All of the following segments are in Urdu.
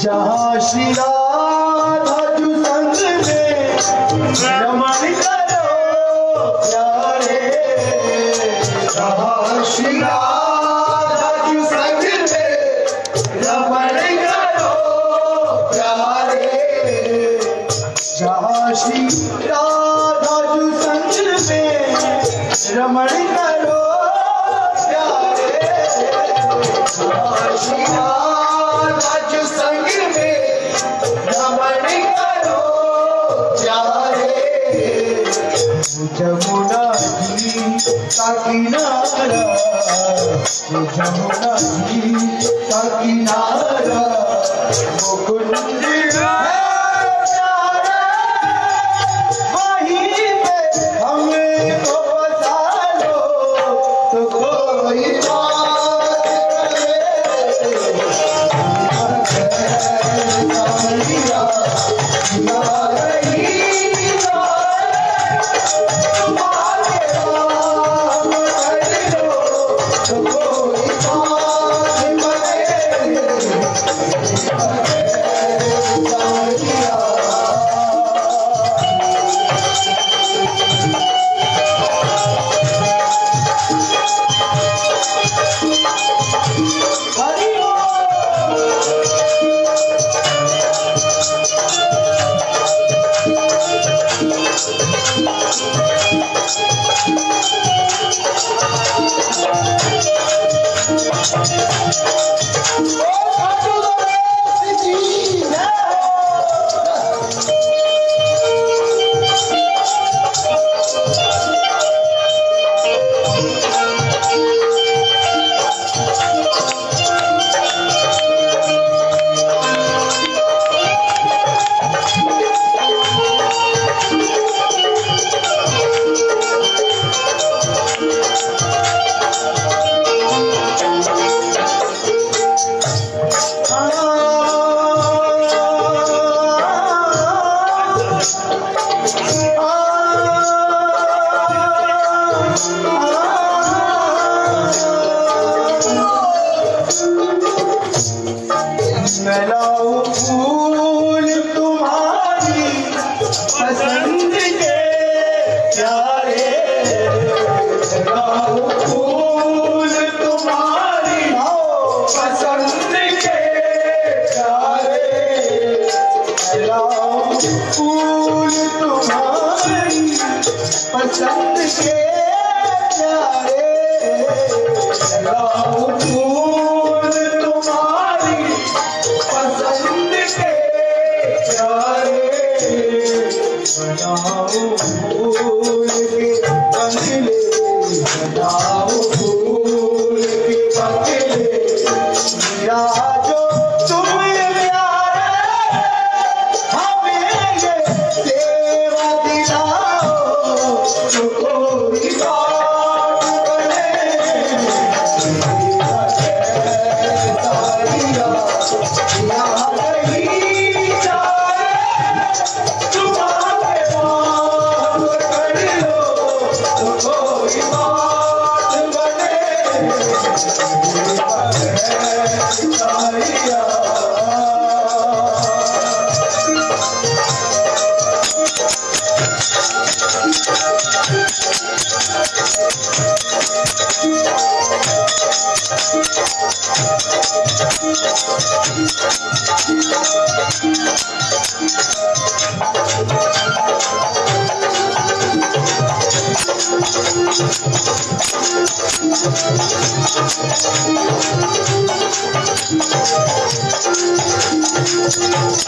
جہاں شری جمنا جی کا کنارا وہ کنج ملاؤ We'll be right back.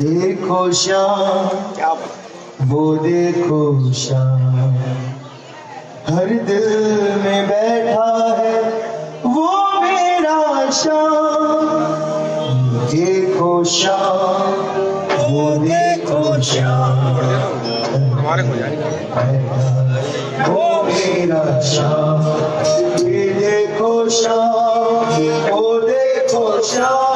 دیکھو شام وہ دیکھو شام ہر دل میں بیٹھا ہے وہ میرا شام دیکھو شام وہ دیکھو شام وہ میرا شام دیکھو شام وہ دیکھو شام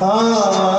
ہاں